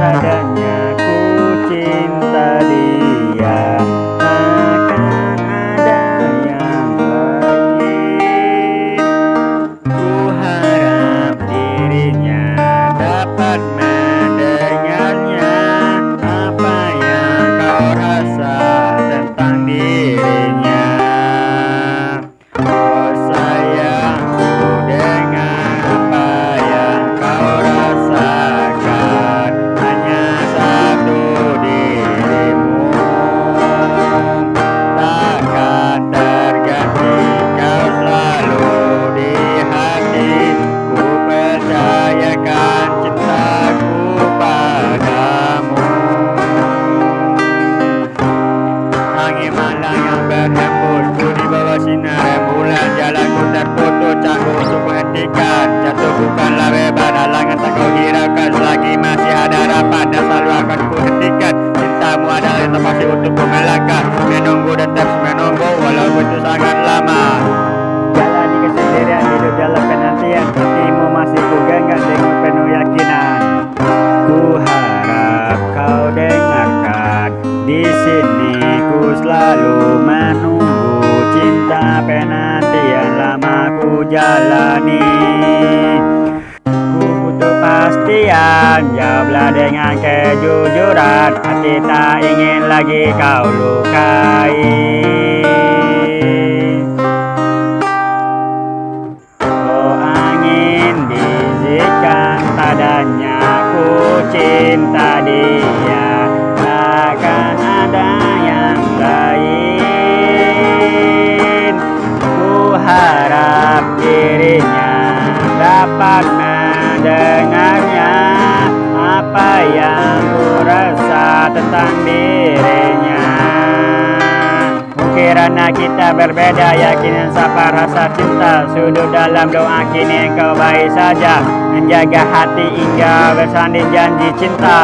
da da untuk melangkah Menunggu menunggu walaupun itu sangat lama. Jalani kesendirian hidup dalam penantian. Hatimu masih ku genggam dengan penuh yakinan. Ku harap kau dengarkan. Di sini ku selalu menunggu Cinta penantian lama ku jalani Jawablah dengan kejujuran Hati tak ingin lagi kau lukai. Oh angin bisikan padanya Ku cinta dia. Takkan ada yang lain. Ku harap dirinya dapat mendengarnya Apa yang ku rasa tentang dirinya? Kirana kita berbeda yakin sapa rasa cinta Sudut dalam doa kini engkau baik saja. Menjaga hati hingga bersanding janji cinta.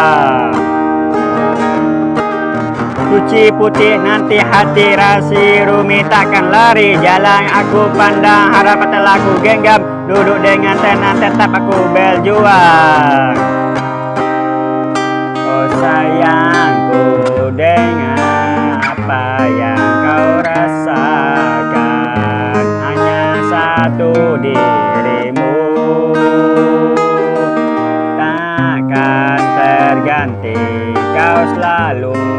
Suci putih nanti hati rasi rumit takkan lari. Jalan aku pandang harapan telah ku genggam. Duduk dengan tenang tetap aku berjuang. Oh sayangku dengan apa yang kau rasakan. Hanya satu dirimu. Takkan terganti kau selalu